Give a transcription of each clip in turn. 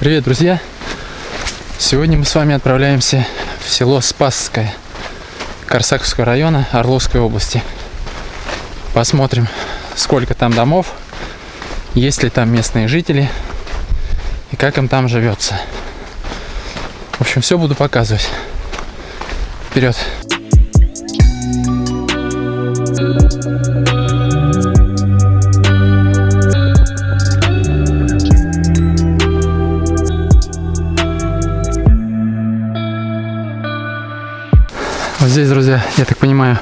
Привет, друзья! Сегодня мы с вами отправляемся в село Спасское Корсаковского района Орловской области. Посмотрим, сколько там домов, есть ли там местные жители и как им там живется. В общем, все буду показывать. Вперед! Вот здесь, друзья, я так понимаю,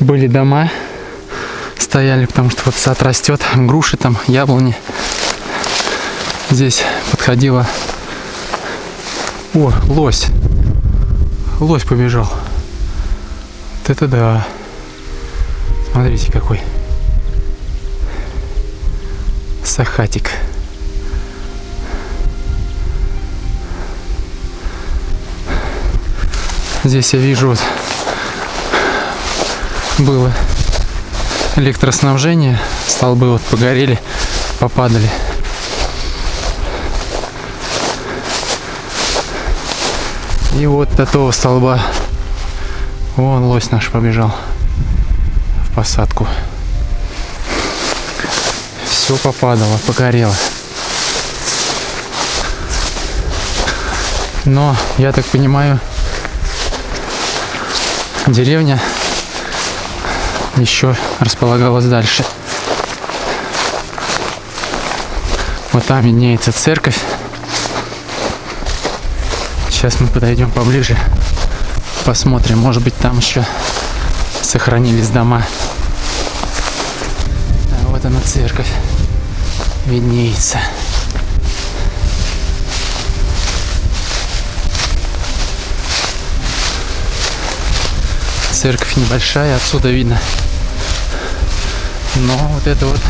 были дома, стояли, потому что вот сад растет, груши там, яблони. Здесь подходила... О, лось. Лось побежал. Вот это да. Смотрите, какой. Сахатик. Здесь я вижу вот было электроснабжение, столбы вот погорели, попадали. И вот до того столба, вон лось наш побежал в посадку. Все попадало, погорело. Но, я так понимаю, деревня еще располагалась дальше. Вот там виднеется церковь. Сейчас мы подойдем поближе, посмотрим, может быть там еще сохранились дома. А вот она церковь виднеется. Церковь небольшая, отсюда видно. Но вот это вот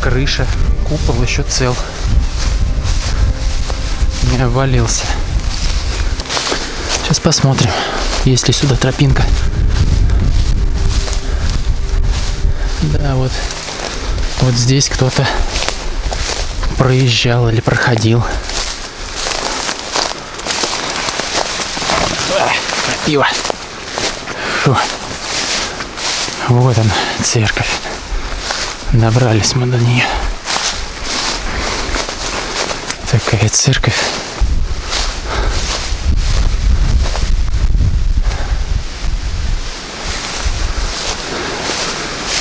крыша, купол еще цел. Не обвалился. Сейчас посмотрим, есть ли сюда тропинка. Да, вот, вот здесь кто-то проезжал или проходил. Пиво. Фу. Вот она, церковь. Добрались мы до нее. Такая церковь.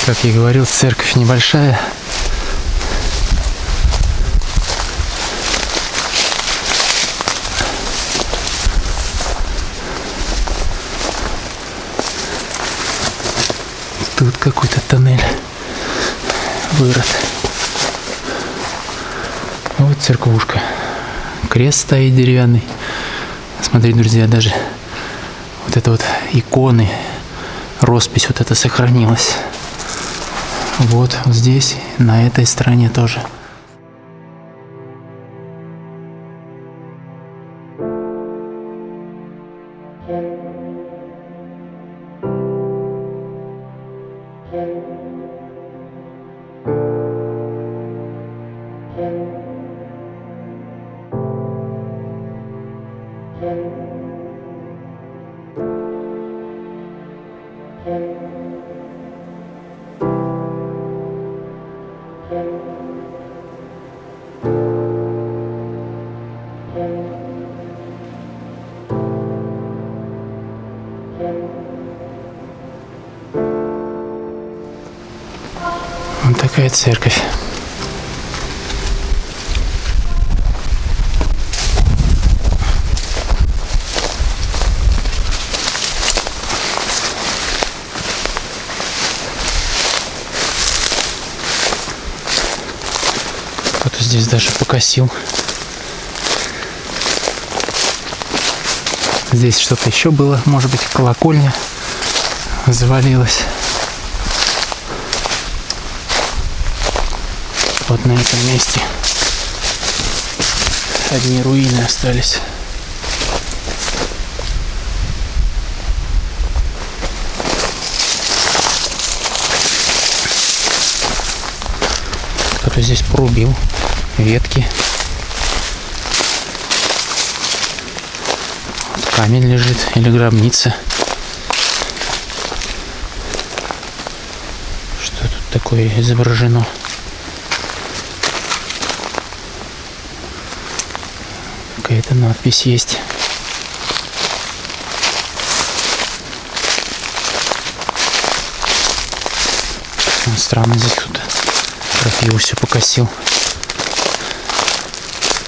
Как я говорил, церковь небольшая. Тут какой-то тоннель вырод. Вот церквушка. Крест стоит деревянный. Смотрите, друзья, даже вот это вот иконы, роспись вот это сохранилась. Вот здесь, на этой стороне тоже. Вот такая церковь. Кто-то здесь даже покосил. Здесь что-то еще было, может быть, колокольня завалилась. Вот на этом месте одни руины остались. здесь порубил ветки. Вот камень лежит или гробница. Что тут такое изображено? Какая-то надпись есть. странно здесь кто-то крапиву все покосил.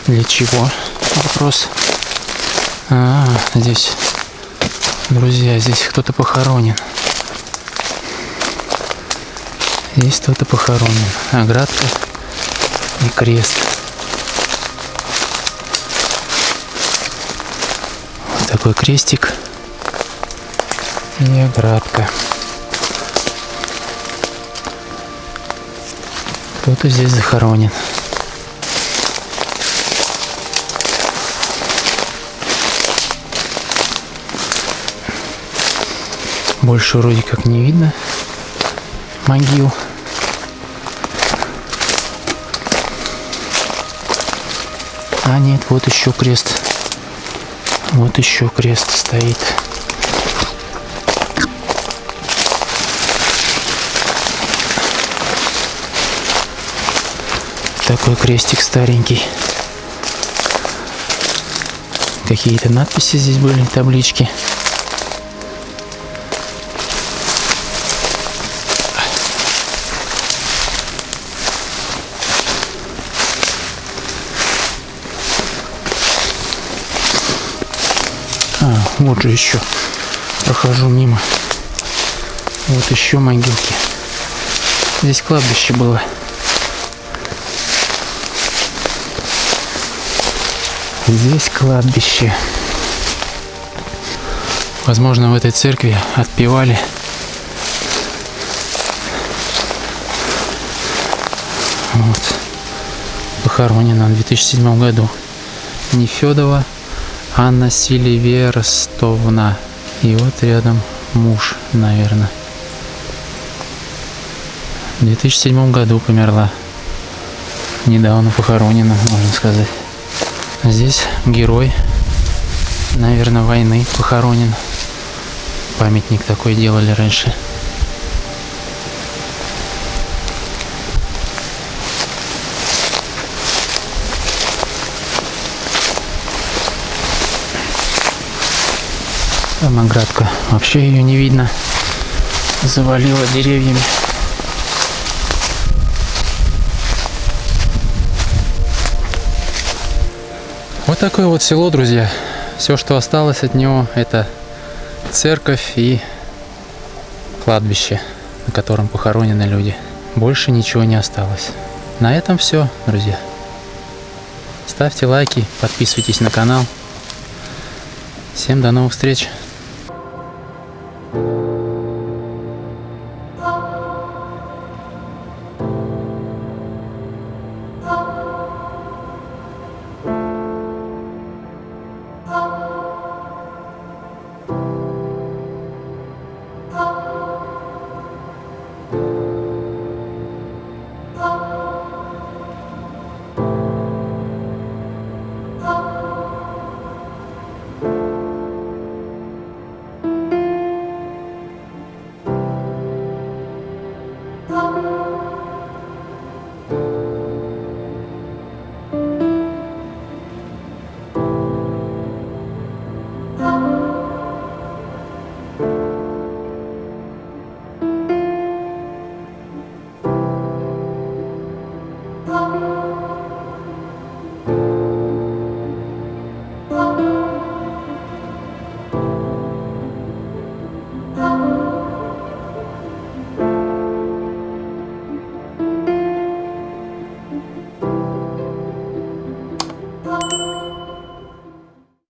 Для чего? Вопрос. А, здесь, друзья, здесь кто-то похоронен. Здесь кто-то похоронен. Оградка и крест. Вот такой крестик и оградка. Кто-то здесь захоронен. Больше вроде как не видно могил. А нет, вот еще крест. Вот еще крест стоит. Такой крестик старенький. Какие-то надписи здесь были, таблички. А, вот же еще. Прохожу мимо. Вот еще могилки. Здесь кладбище было. Здесь кладбище. Возможно, в этой церкви отпевали. Вот. Похоронена в 2007 году. Нефедова Анна Сильверстовна. И вот рядом муж, наверное. В 2007 году померла. Недавно похоронена, можно сказать. Здесь герой, наверное, войны похоронен. Памятник такой делали раньше. Там оградка. Вообще ее не видно. Завалило деревьями. Такое вот село, друзья. Все, что осталось от него, это церковь и кладбище, на котором похоронены люди. Больше ничего не осталось. На этом все, друзья. Ставьте лайки, подписывайтесь на канал. Всем до новых встреч!